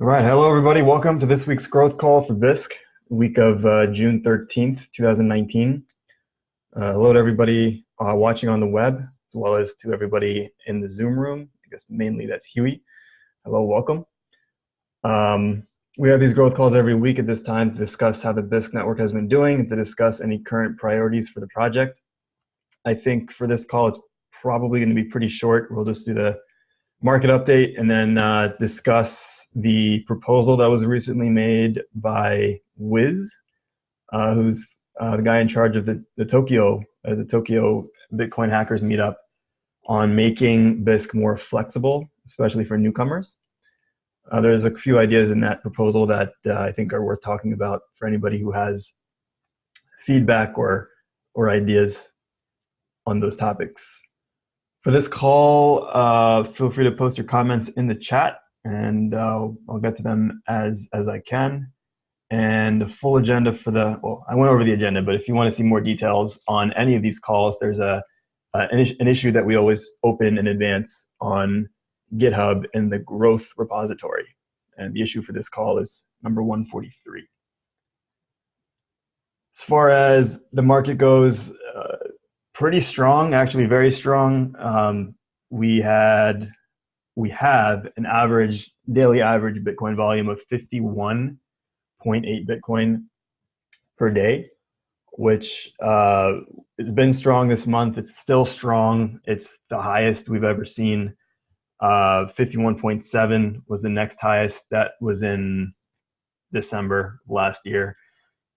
All right, hello everybody. Welcome to this week's growth call for Bisq, week of uh, June 13th, 2019. Uh, hello to everybody uh, watching on the web, as well as to everybody in the Zoom room. I guess mainly that's Huey. Hello, welcome. Um, we have these growth calls every week at this time to discuss how the Bisq network has been doing to discuss any current priorities for the project. I think for this call, it's probably going to be pretty short. We'll just do the market update and then uh, discuss the proposal that was recently made by Wiz, uh, who's uh, the guy in charge of the, the Tokyo, uh, the Tokyo Bitcoin hackers meetup on making Bisq more flexible, especially for newcomers. Uh, there's a few ideas in that proposal that uh, I think are worth talking about for anybody who has feedback or, or ideas on those topics. For this call, uh, feel free to post your comments in the chat and uh, I'll get to them as as I can. And the full agenda for the well, I went over the agenda, but if you want to see more details on any of these calls, there's a an, issue that we always open in advance on GitHub in the growth repository. And the issue for this call is number 143. As far as the market goes, uh, pretty strong, actually very strong. Um, we had we have an average daily average Bitcoin volume of 51.8 Bitcoin per day, which uh, has been strong this month. It's still strong. It's the highest we've ever seen. Uh, 51.7 was the next highest. That was in December last year.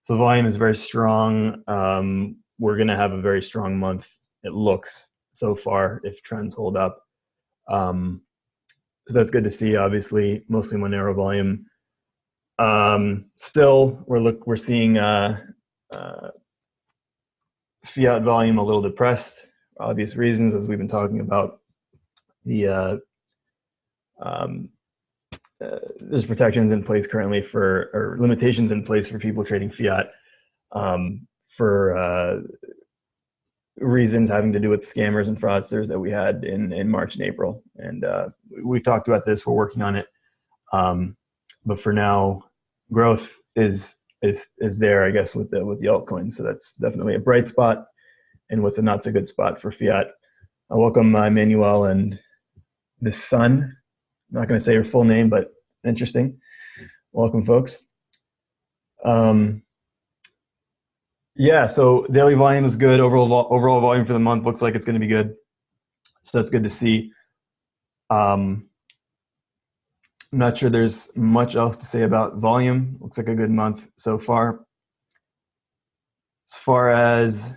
So volume is very strong. Um, we're going to have a very strong month. It looks so far if trends hold up. Um, so that's good to see. Obviously, mostly Monero volume. Um, still, we're look we're seeing uh, uh, fiat volume a little depressed, obvious reasons, as we've been talking about. The uh, um, uh, there's protections in place currently for or limitations in place for people trading fiat um, for uh, reasons having to do with scammers and fraudsters that we had in, in March and April. And uh, we've talked about this, we're working on it. Um, but for now, growth is is is there, I guess, with the with the altcoins. So that's definitely a bright spot and what's a not so good spot for fiat. I welcome uh, Emmanuel and the son. I'm not going to say your full name, but interesting. Welcome, folks. Um, yeah, so daily volume is good. Overall, overall volume for the month looks like it's going to be good. So that's good to see. Um, I'm not sure there's much else to say about volume. Looks like a good month so far. As far as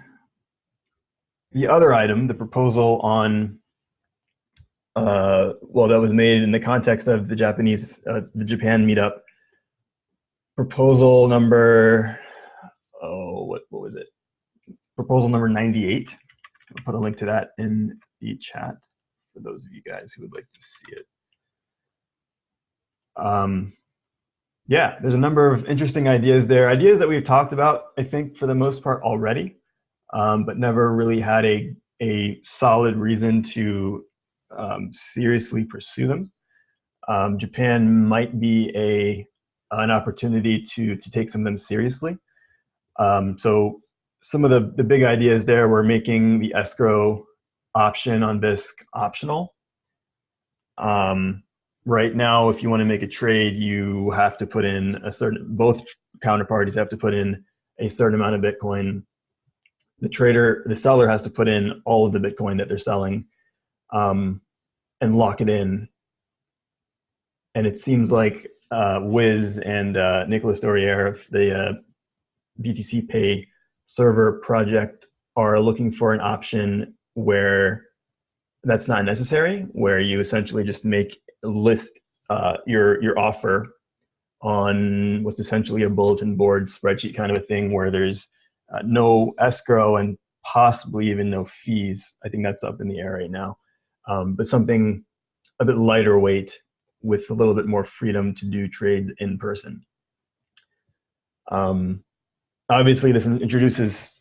the other item, the proposal on, uh, well, that was made in the context of the Japanese, uh, the Japan meetup. Proposal number oh, what, what was it? Proposal number 98. I'll put a link to that in the chat for those of you guys who would like to see it. Um, yeah, there's a number of interesting ideas there. Ideas that we've talked about, I think, for the most part already, um, but never really had a, a solid reason to um, seriously pursue them. Um, Japan might be a an opportunity to to take some of them seriously. Um, so some of the, the big ideas there were making the escrow option on Bisq optional. Um, right now, if you want to make a trade, you have to put in a certain, both counterparties have to put in a certain amount of Bitcoin. The trader, the seller has to put in all of the Bitcoin that they're selling um, and lock it in. And it seems like uh, Wiz and uh, Nicolas Dorier, the uh, BTCPay server project are looking for an option where that's not necessary, where you essentially just make list uh, your your offer on what's essentially a bulletin board spreadsheet kind of a thing, where there's uh, no escrow and possibly even no fees. I think that's up in the air right now, um, but something a bit lighter weight with a little bit more freedom to do trades in person. Um, Obviously, this introduces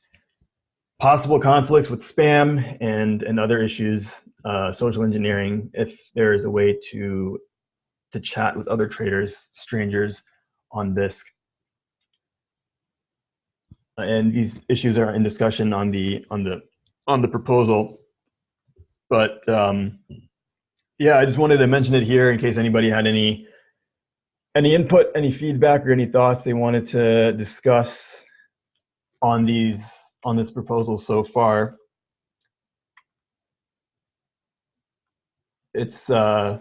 possible conflicts with spam and, and other issues, uh, social engineering, if there is a way to to chat with other traders, strangers on Bisq. And these issues are in discussion on the on the on the proposal. But um, yeah, I just wanted to mention it here in case anybody had any any input, any feedback, or any thoughts they wanted to discuss on these on this proposal so far. It's uh,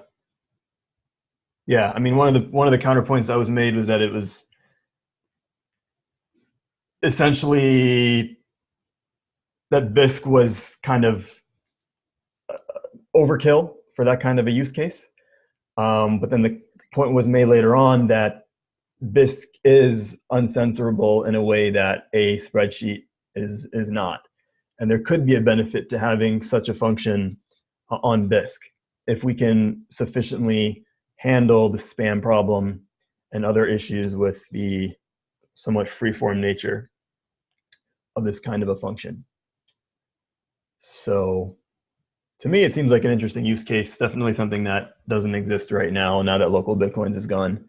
yeah, I mean one of the one of the counterpoints that was made was that it was essentially that Bisq was kind of uh, overkill for that kind of a use case. Um, but then the point was made later on that Bisq is uncensorable in a way that a spreadsheet is, is not. And there could be a benefit to having such a function on Bisq if we can sufficiently handle the spam problem and other issues with the somewhat freeform nature of this kind of a function. So to me, it seems like an interesting use case. Definitely something that doesn't exist right now. Now that local bitcoins is gone,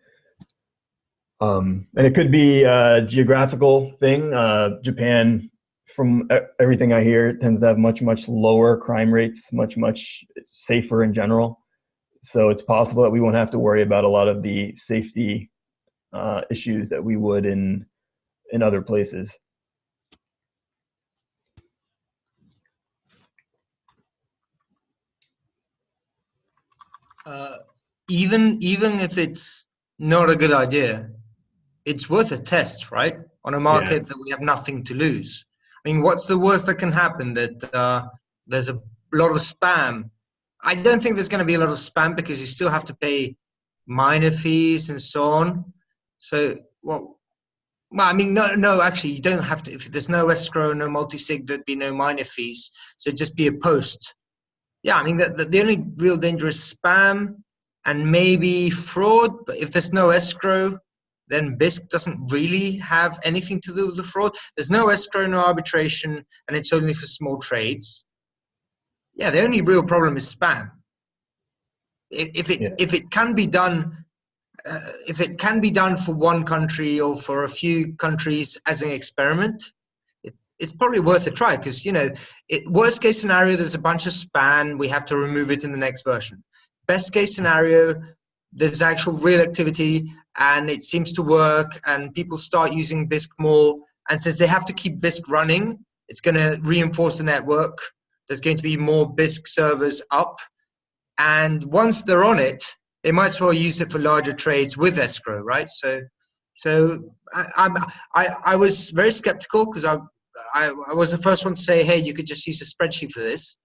um, and it could be a geographical thing. Uh, Japan, from everything I hear, tends to have much much lower crime rates, much much safer in general. So it's possible that we won't have to worry about a lot of the safety uh, issues that we would in in other places. uh, even even if it's not a good idea, it's worth a test, right? On a market yeah. that we have nothing to lose. I mean, what's the worst that can happen? That uh, there's a lot of spam. I don't think there's going to be a lot of spam because you still have to pay miner fees and so on. So, well, well, I mean, no, no, actually, you don't have to. If there's no escrow, no multi-sig, there'd be no miner fees. So just be a post yeah, I mean, the, the, the only real danger is spam and maybe fraud. But if there's no escrow, then Bisq doesn't really have anything to do with the fraud. There's no escrow, no arbitration, and it's only for small trades. Yeah, the only real problem is spam. If it yeah. if it can be done, uh, if it can be done for one country or for a few countries as an experiment, it's probably worth a try because you know it, worst case scenario there's a bunch of spam we have to remove it in the next version best case scenario there's actual real activity and it seems to work and people start using Bisq more. And since they have to keep Bisq running it's going to reinforce the network. There's going to be more Bisq servers up. And once they're on it they might as well use it for larger trades with escrow right? So so I, I, I was very skeptical because I, I, I was the first one to say, hey, you could just use a spreadsheet for this.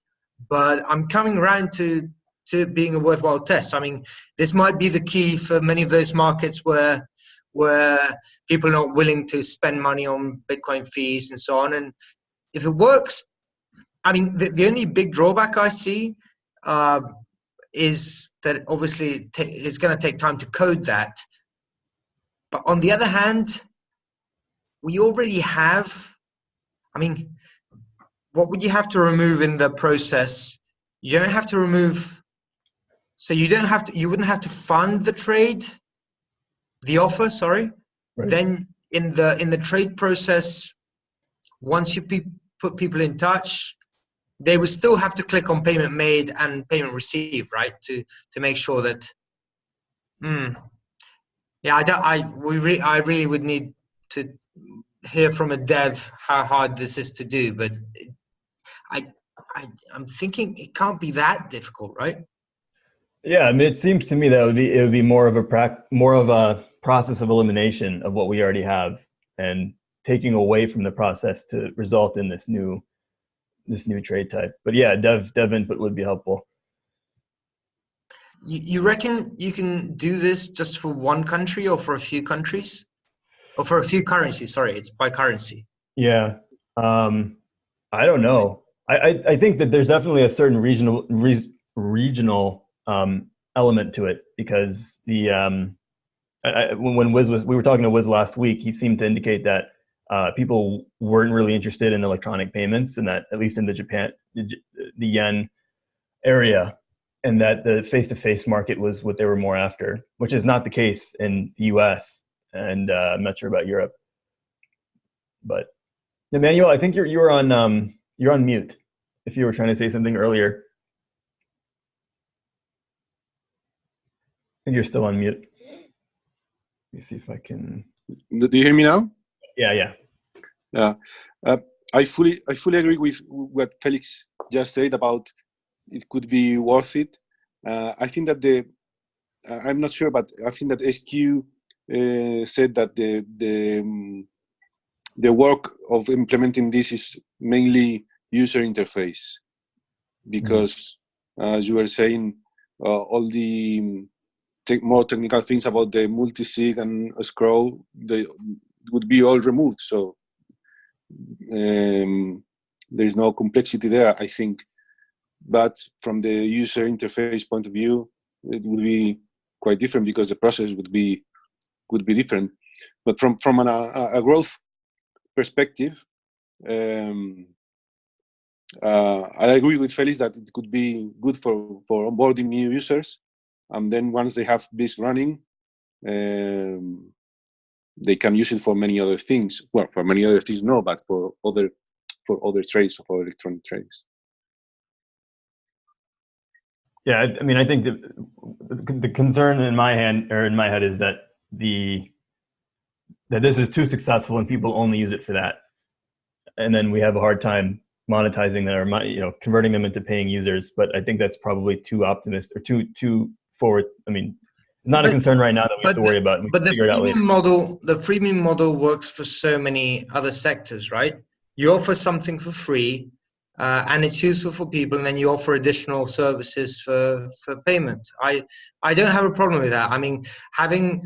But I'm coming around to to being a worthwhile test. I mean, this might be the key for many of those markets where where people are not willing to spend money on Bitcoin fees and so on. And if it works, I mean, the, the only big drawback I see uh, is that obviously it's going to take time to code that. But on the other hand, we already have I mean, what would you have to remove in the process? You don't have to remove, so you don't have to, you wouldn't have to fund the trade, the offer, sorry. Right. Then in the in the trade process, once you pe put people in touch, they would still have to click on payment made and payment received, right? To to make sure that. Hmm. Yeah, I don't. I we re, I really would need to hear from a dev how hard this is to do, but I, I I'm thinking it can't be that difficult, right? Yeah, I mean, it seems to me that it would be it would be more of a more of a process of elimination of what we already have and taking away from the process to result in this new this new trade type. But yeah, dev dev input would be helpful. You, you reckon you can do this just for one country or for a few countries? or for a few currencies. Sorry, it's by currency. Yeah, um, I don't know. I, I, I think that there's definitely a certain regional re regional um, element to it because the um, I, when, Wiz was we were talking to Wiz last week, he seemed to indicate that uh, people weren't really interested in electronic payments, and that at least in the Japan the, yen area, and that the face-to-face market was what they were more after, which is not the case in the U.S. and uh, I'm not sure about Europe. But Emmanuel, I think you're you're on um, you're on mute. If you were trying to say something earlier, and you're still on mute. Let me see if I can. Do you hear me now? Yeah, yeah. Yeah, uh, I fully I fully agree with what Felix just said about it could be worth it. Uh, I think that the uh, I'm not sure, but I think that SQ uh, said that the the um, the work of implementing this is mainly user interface because mm-hmm. as you were saying uh, all the te more technical things about the multi-sig and escrow they would be all removed. So um, there's no complexity there i think. But from the user interface point of view it would be quite different because the process would be would be different. But from from an, a, a growth perspective um, uh, I agree with Felix that it could be good for for onboarding new users and then once they have this running um, they can use it for many other things well for many other things no but for other for other trades for electronic trades yeah, I, I mean, I think the the concern in my hand or in my head is that the that this is too successful and people only use it for that, and then we have a hard time monetizing them or you know converting them into paying users. But I think that's probably too optimistic or too too forward. I mean, not but, a concern right now that we have to worry about. But the freemium model, the freemium model works for so many other sectors, right? You offer something for free, uh, and it's useful for people and then you offer additional services for for payment i i don't have a problem with that i mean having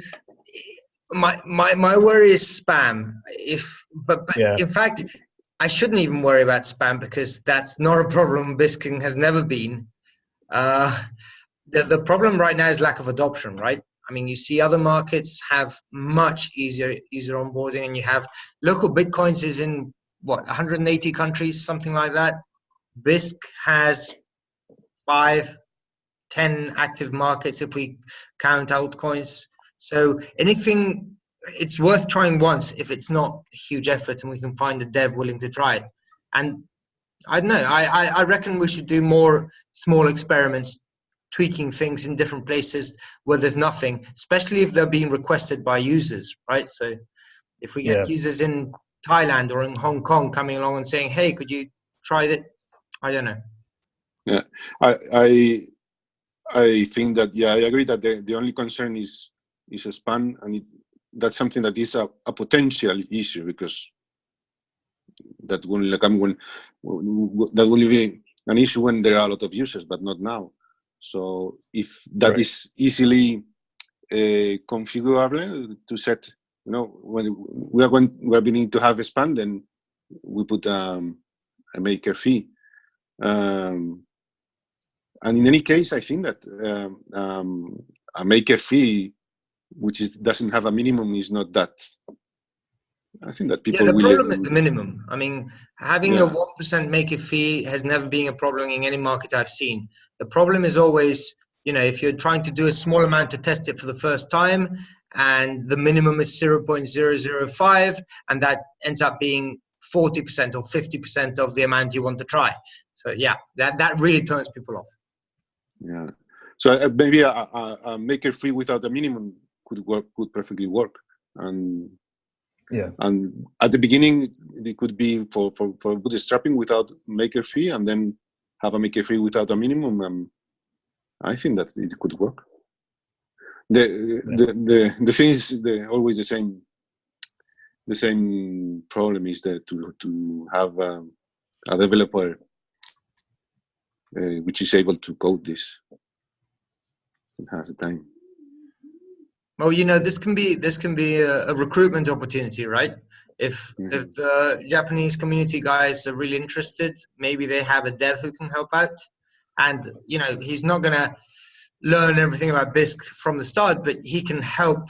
my my my worry is spam if but, but yeah. in fact i shouldn't even worry about spam because that's not a problem bisking has never been uh the, the problem right now is lack of adoption right I mean, you see other markets have much easier user onboarding, and you have local bitcoins is in what 180 countries, something like that. Bisq has five, ten active markets if we count altcoins. So anything, it's worth trying once if it's not a huge effort and we can find a dev willing to try it. And I don't know, I, I, I reckon we should do more small experiments tweaking things in different places where there's nothing, especially if they're being requested by users, right? So if we get yeah. users in Thailand or in Hong Kong coming along and saying, "Hey, could you try it?" I don't know. Yeah, I I I think that yeah, I agree that the, the only concern is is a spam, and it, that's something that is a, a potential issue because that will come when that will be an issue when there are a lot of users, but not now. So if that right. is easily uh, configurable to set you know, when we are going, we are beginning to have a span, then we put um, a maker fee. Um, and in any case, I think that um, um, a maker fee, which is doesn't have a minimum, is not that. I think that people. Yeah, the problem is the minimum. I mean, having yeah. a one percent maker fee has never been a problem in any market I've seen. The problem is always, you know, if you're trying to do a small amount to test it for the first time, and the minimum is 0.005 and that ends up being 40% or 50% of the amount you want to try so yeah that that really turns people off yeah so uh, maybe a, a, a maker fee without a minimum could work could perfectly work and yeah. And at the beginning it could be for for, for bootstrapping without maker fee and then have a maker fee without a minimum um, i think that it could work. The the the, the thing is the, always the same the same problem is that to to have um, a developer uh, which is able to code this and has the time well you know this can be this can be a, a recruitment opportunity right if mm -hmm. if the japanese community guys are really interested maybe they have a dev who can help out and you know he's not gonna learn everything about Bisq from the start, but he can help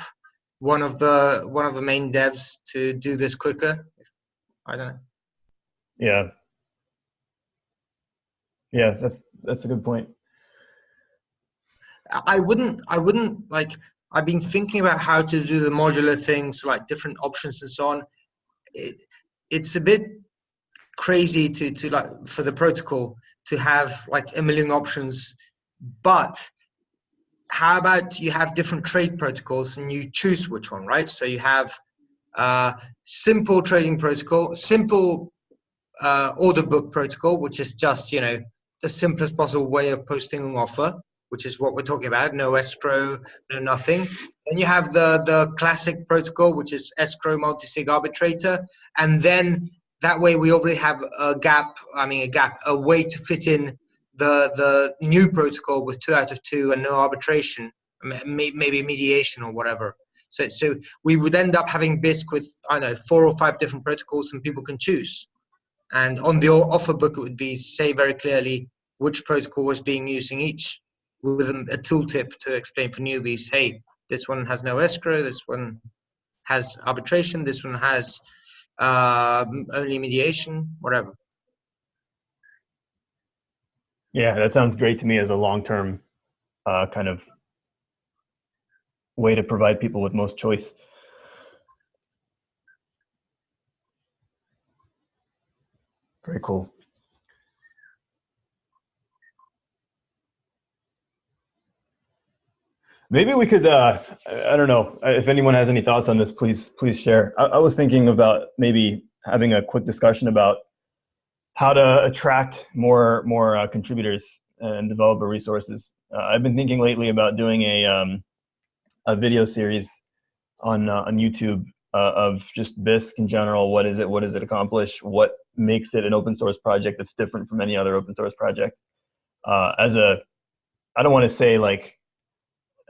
one of the one of the main devs to do this quicker. I don't know. Yeah. Yeah, that's that's a good point. I wouldn't. I wouldn't like. I've been thinking about how to do the modular things, like different options and so on. It, it's a bit crazy to to like for the protocol to have like a million options, but how about you have different trade protocols and you choose which one, right? So you have uh, simple trading protocol, simple uh, order book protocol, which is just you know the simplest possible way of posting an offer, which is what we're talking about. No escrow, no nothing. Then you have the the classic protocol, which is escrow multi-sig arbitrator, and then that way we already have a gap. I mean, a gap, a way to fit in the the new protocol with two out of two and no arbitration, maybe mediation or whatever. So so we would end up having Bisq with I don't know four or five different protocols, and people can choose. And on the offer book, it would be say very clearly which protocol was being used in each, with a tooltip to explain for newbies. Hey, this one has no escrow. This one has arbitration. This one has uh, only mediation. Whatever. Yeah, that sounds great to me as a long-term uh, kind of way to provide people with most choice. Very cool. Maybe we could, uh, I don't know, if anyone has any thoughts on this, please, please share. I, I was thinking about maybe having a quick discussion about how to attract more more uh, contributors and developer resources. Uh, I've been thinking lately about doing a um, a video series on uh, on YouTube uh, of just Bisq in general. What is it? What does it accomplish? What makes it an open source project that's different from any other open source project? Uh, as a, I don't want to say like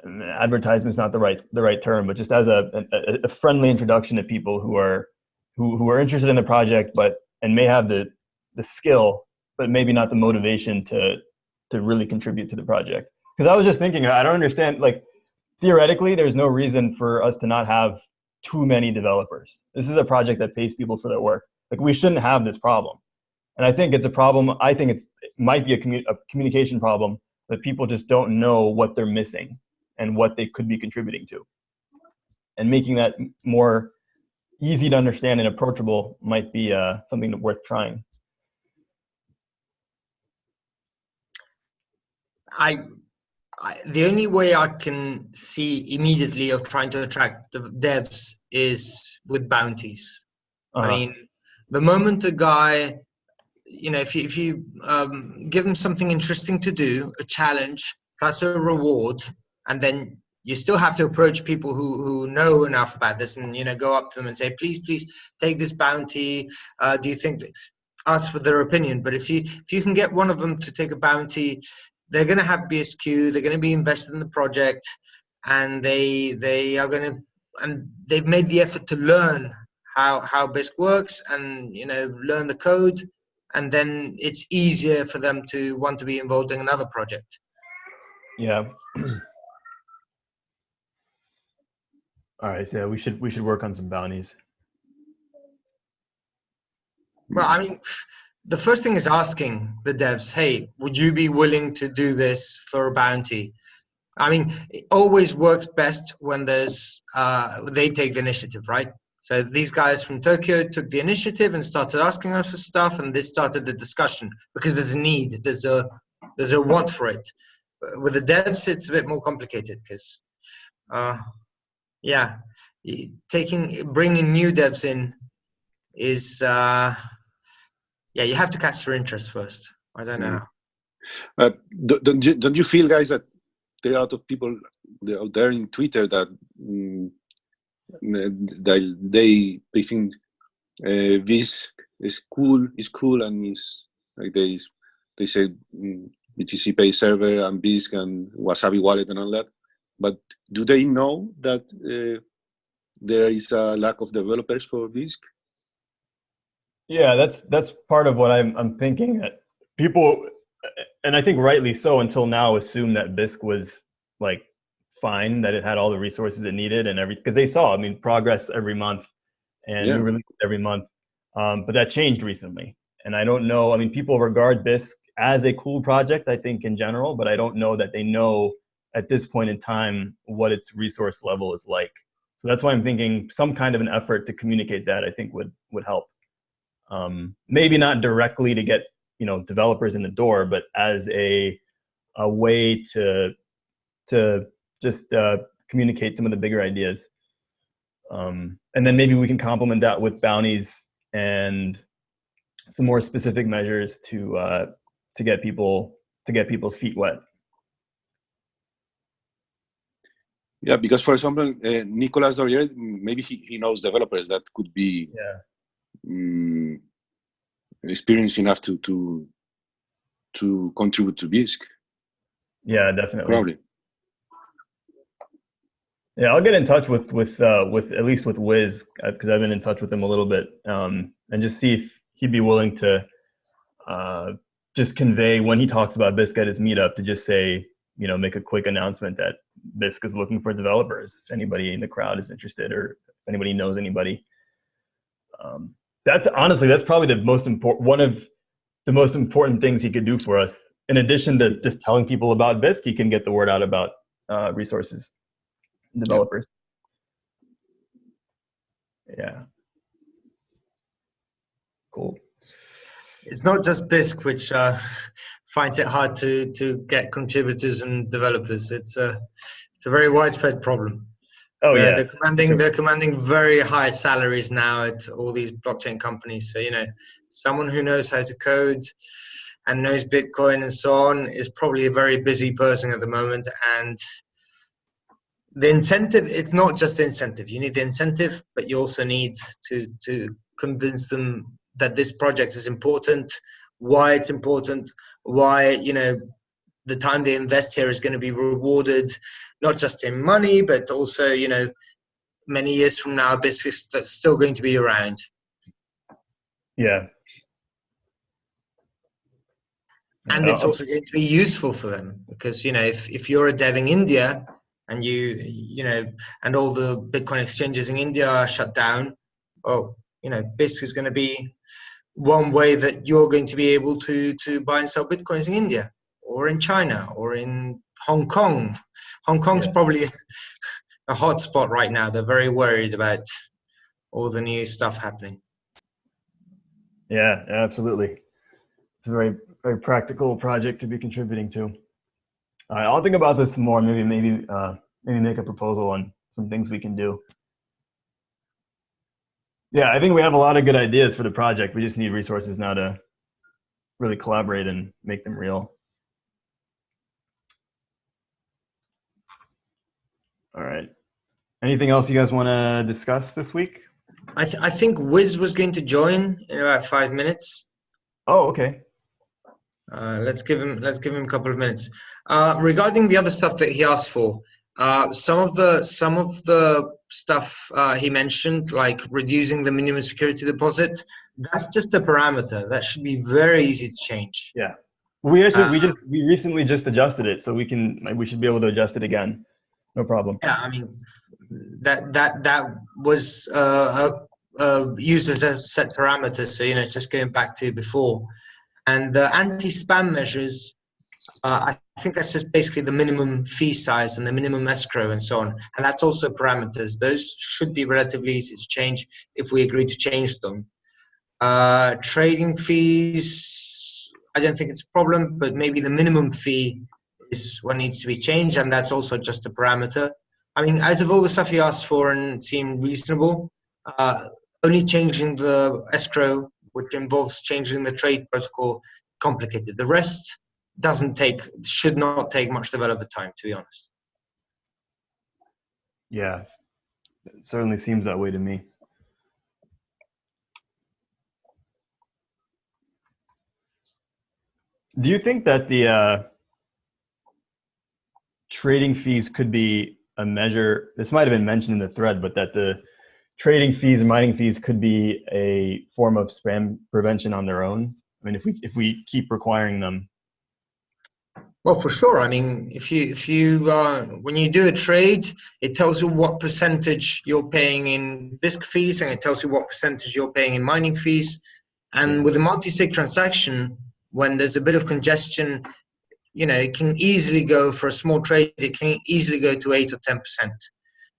advertisement is not the right the right term, but just as a, a, a friendly introduction to people who are who who are interested in the project, but and may have the the skill, but maybe not the motivation to to really contribute to the project. Because I was just thinking, I don't understand. Like theoretically, there's no reason for us to not have too many developers. This is a project that pays people for their work. Like we shouldn't have this problem. And I think it's a problem. I think it's it might be a, commu a communication problem that people just don't know what they're missing and what they could be contributing to. And making that more easy to understand and approachable might be uh, something worth trying. I, I, the only way I can see immediately of trying to attract the devs is with bounties. Uh -huh. I uh-huh. mean, the moment a guy, you know, if you if you um, give him something interesting to do, a challenge plus a reward, and then you still have to approach people who who know enough about this, and you know, go up to them and say, please, please take this bounty. Uh, do you think? Ask for their opinion. But if you if you can get one of them to take a bounty they're going to have BSQ. They're going to be invested in the project, and they they are going to and they've made the effort to learn how how Bisq works and you know learn the code, and then it's easier for them to want to be involved in another project. Yeah. All right, so we should we should work on some bounties. Well, I mean, the first thing is asking the devs, hey, would you be willing to do this for a bounty? I mean, it always works best when there's uh, they take the initiative, right? So these guys from Tokyo took the initiative and started asking us for stuff, and this started the discussion because there's a need, there's a there's a want for it. With the devs, it's a bit more complicated because, uh, yeah, taking bringing new devs in is. Uh, yeah, you have to catch their interest first. I don't know. Uh, don't, you, don't you feel, guys, that there are a lot of people out there in Twitter that mm, they, they think uh, this is cool, is cool, and is like they they say mm, BTCPay server and Bisq and Wasabi wallet and all that. But do they know that uh, there is a lack of developers for Bisq? Yeah, that's that's part of what I'm I'm thinking. That people, and I think rightly so, until now, assume that Bisq was like fine, that it had all the resources it needed and every because they saw, I mean, progress every month and yeah. new release every month. Um, but that changed recently, and I don't know. I mean, people regard Bisq as a cool project, I think in general, but I don't know that they know at this point in time what its resource level is like. So that's why I'm thinking some kind of an effort to communicate that I think would would help. Um, maybe not directly to get you know developers in the door, but as a a way to to just uh, communicate some of the bigger ideas. Um, and then maybe we can complement that with bounties and some more specific measures to uh, to get people to get people's feet wet. Yeah, because for example, uh, Nicolas Dorier, maybe he, he knows developers that could be yeah. um, experienced enough to to to contribute to Bisq. Yeah, definitely. Probably. Yeah, I'll get in touch with with uh, with at least with Wiz because I've been in touch with him a little bit, um, and just see if he'd be willing to uh, just convey when he talks about Bisq at his meetup to just say, you know, make a quick announcement that Bisq is looking for developers. If anybody in the crowd is interested, or if anybody knows anybody, um, that's honestly that's probably the most important one of the most important things he could do for us. In addition to just telling people about Bisq, he can get the word out about uh, resources developers. Yeah. Cool. It's not just Bisq which uh, finds it hard to to get contributors and developers. It's a it's a very widespread problem. Oh yeah, they're commanding they're commanding very high salaries now at all these blockchain companies. So you know, someone who knows how to code and knows Bitcoin and so on is probably a very busy person at the moment, and the incentive it's not just the incentive you need the incentive but you also need to to convince them that this project is important why it's important why you know the time they invest here is going to be rewarded not just in money but also you know many years from now Bisq is still going to be around. Yeah. And it's also going to be useful for them because you know if, if you're a dev in india and you you know and all the bitcoin exchanges in india are shut down oh you know Bisq is going to be one way that you're going to be able to to buy and sell bitcoins in india or in china or in hong kong hong kong's yeah. probably a hot spot right now they're very worried about all the new stuff happening yeah absolutely it's a very very practical project to be contributing to all right, I'll think about this some more. Maybe, maybe, uh, maybe make a proposal on some things we can do. Yeah, I think we have a lot of good ideas for the project. We just need resources now to really collaborate and make them real. All right. Anything else you guys want to discuss this week? I, th I think Wiz was going to join in about five minutes. Oh, okay. Uh, let's give him let's give him a couple of minutes. Uh, regarding the other stuff that he asked for, uh, some of the some of the stuff uh, he mentioned, like reducing the minimum security deposit, that's just a parameter that should be very easy to change. Yeah, we actually we uh, just we recently just adjusted it, so we can we should be able to adjust it again, no problem. Yeah, I mean that that that was uh, used as a set parameter, so you know it's just going back to before. And the anti-spam measures, uh, I think that's just basically the minimum fee size and the minimum escrow and so on. And that's also parameters. Those should be relatively easy to change if we agree to change them. Uh, trading fees, I don't think it's a problem, but maybe the minimum fee is what needs to be changed, and that's also just a parameter. I mean, out of all the stuff he asked for and seemed reasonable, uh, only changing the escrow which involves changing the trade protocol, complicated. The rest doesn't take, should not take much developer time, to be honest. Yeah, it certainly seems that way to me. Do you think that the uh, trading fees could be a measure? This might have been mentioned in the thread, but that the trading fees and mining fees could be a form of spam prevention on their own. I mean, if we if we keep requiring them. Well, for sure. I mean, if you if you uh, when you do a trade, it tells you what percentage you're paying in Bisq fees, and it tells you what percentage you're paying in mining fees. And with a multi-sig transaction, when there's a bit of congestion, you know, it can easily go for a small trade. It can easily go to eight or ten percent.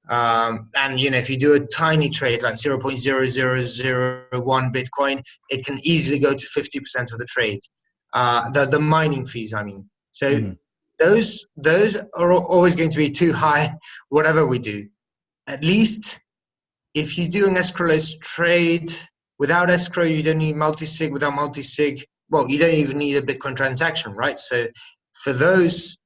Um, and you know, if you do a tiny trade like 0.0001 Bitcoin, it can easily go to 50% of the trade. Uh, the the mining fees, I mean. So mm-hmm. those those are always going to be too high, whatever we do. At least if you do an escrowless trade without escrow, you don't need multi-sig. Without multi-sig, well, you don't even need a Bitcoin transaction, right? So for those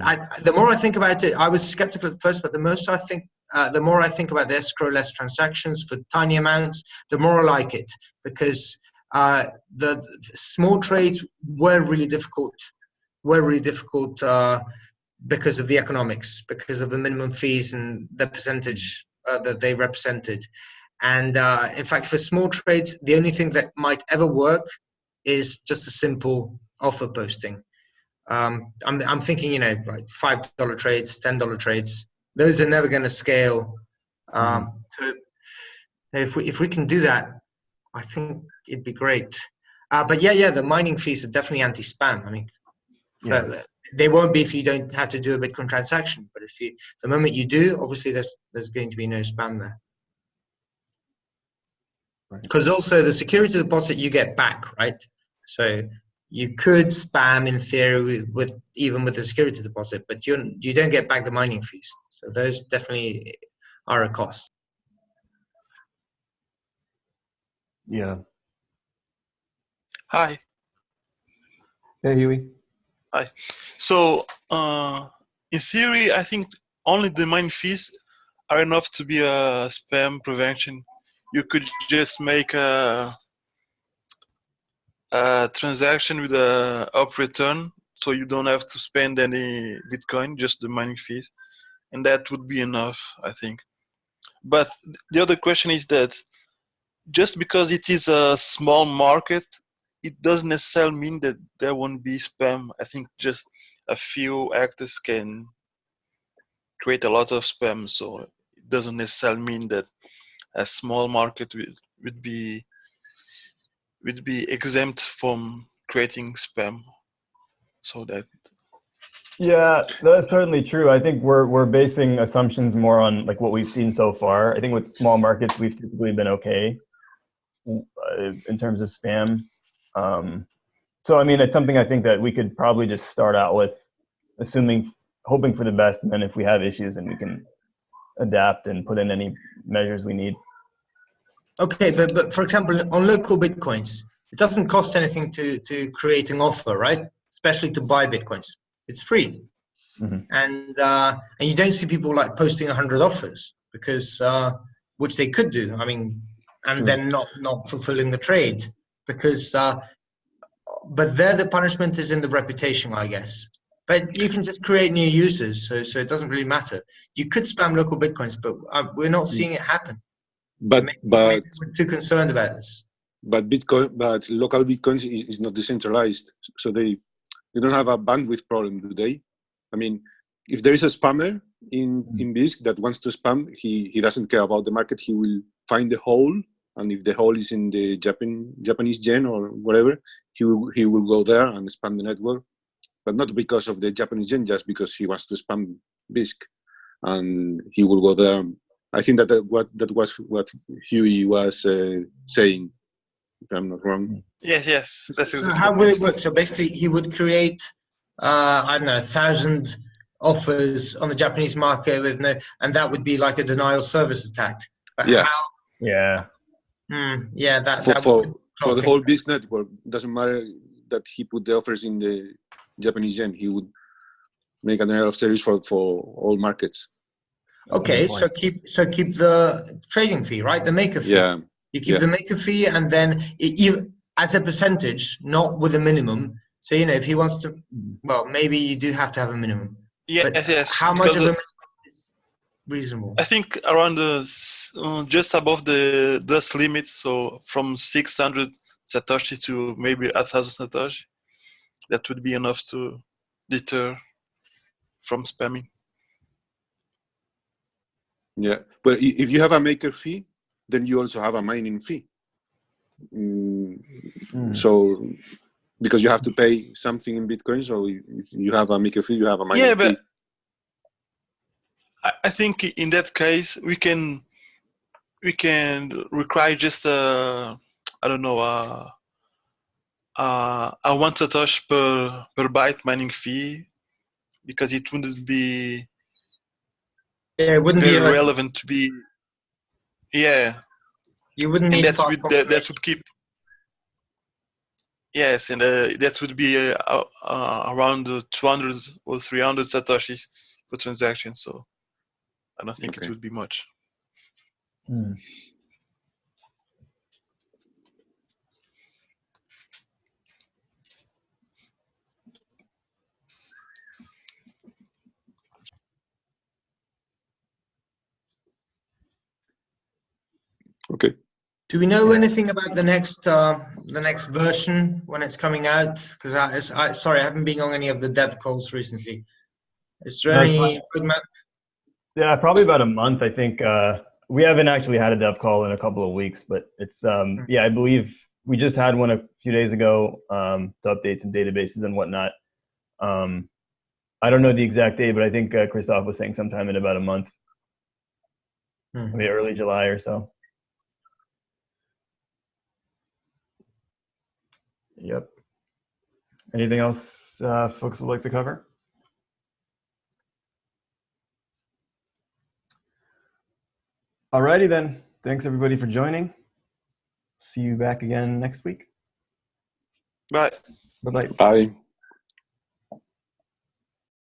I, the more I think about it, I was skeptical at first, but the most I think, uh, the more I think about the escrow-less transactions for tiny amounts, the more I like it because uh, the, the, small trades were really difficult, were really difficult uh, because of the economics, because of the minimum fees and the percentage uh, that they represented. And uh, in fact, for small trades, the only thing that might ever work is just a simple offer posting um, I'm, I'm thinking, you know, like five dollar trades, ten dollar trades. Those are never going to scale. Um, mm-hmm. so if we if we can do that, I think it'd be great. Uh, but yeah, yeah, the mining fees are definitely anti-spam. I mean, yeah. they won't be if you don't have to do a Bitcoin transaction. But if you, the moment you do, obviously there's there's going to be no spam there. Because right. also the security deposit you get back, right? So you could spam in theory with, with, even with the security deposit, but you you don't get back the mining fees. So those definitely are a cost. Yeah. Hi. Hey, Huey. Hi. So, uh, in theory, I think only the mining fees are enough to be a spam prevention. You could just make a a transaction with a OP_RETURN so you don't have to spend any bitcoin just the mining fees and that would be enough i think but the other question is that just because it is a small market it doesn't necessarily mean that there won't be spam. I think just a few actors can create a lot of spam so it doesn't necessarily mean that a small market would, would be would be exempt from creating spam. So that yeah that's certainly true. I think we're we're basing assumptions more on like what we've seen so far. I think with small markets we've typically been okay uh, in terms of spam um, so i mean it's something i think that we could probably just start out with assuming hoping for the best and then if we have issues then we can adapt and put in any measures we need Okay, but, but for example, on local bitcoins, it doesn't cost anything to, to create an offer, right? Especially to buy bitcoins. It's free. Mm-hmm. And uh, and you don't see people like posting 100 offers because uh, which they could do. I mean, and mm-hmm. then not not fulfilling the trade because uh, but there the punishment is in the reputation, I guess. But you can just create new users, so so it doesn't really matter. You could spam local bitcoins, but uh, we're not seeing it happen but maybe, but maybe we're too concerned about this. But Bitcoin, but local Bitcoins is, is not decentralized, so they they don't have a bandwidth problem, do they? I mean, if there is a spammer in in Bisq that wants to spam, he he doesn't care about the market. He will find the hole, and if the hole is in the Japan Japanese yen or whatever, he will he will go there and spam the network, but not because of the Japanese yen, just because he wants to spam Bisq, and he will go there I think that, that what that was what Huey was uh, saying, if I'm not wrong. Yes, yes. That's so how would it work? So basically, he would create, uh, I don't know, a thousand offers on the Japanese market with no, and that would be like a denial service attack. But yeah. How, yeah. Hmm, yeah. That for that for, for the whole business network doesn't matter that he put the offers in the Japanese yen. He would make a denial of service for for all markets. Okay, so keep so keep the trading fee, right? The maker fee. Yeah. You keep yeah. the maker fee, and then it, you as a percentage, not with a minimum. So you know, if he wants to, well, maybe you do have to have a minimum. Yeah, but yes. How much of a minimum is reasonable? I think around the uh, just above the dust limit, so from 600 satoshi to maybe a thousand satoshi, that would be enough to deter from spamming. Yeah, but if you have a maker fee, then you also have a mining fee. Mm, mm. So because you have to pay something in Bitcoin. So you, if you have a maker fee, you have a mining yeah, fee. but I, I think in that case we can we can require just a I don't know a a, a one satoshi per per byte mining fee because it wouldn't be Yeah, it wouldn't be relevant to be yeah. You wouldn't and need that would that, that would keep yes and uh, that would be uh, uh, around uh, 200 or 300 satoshis per transaction so i think Okay. it would be much Hmm. Okay. Do we know anything about the next uh, the next version when it's coming out? Because I, I sorry, I haven't been on any of the dev calls recently. Is there That's any roadmap? Yeah, probably about a month. I think uh, we haven't actually had a dev call in a couple of weeks, but it's um, Hmm. yeah, I believe we just had one a few days ago um, to update some databases and whatnot. Um, I don't know the exact date, but I think uh, Christoph was saying sometime in about a month, Hmm. maybe early July or so. Yep. Anything else uh, folks would like to cover? Alrighty then. Thanks everybody for joining. See you back again next week. right Bye bye. Bye.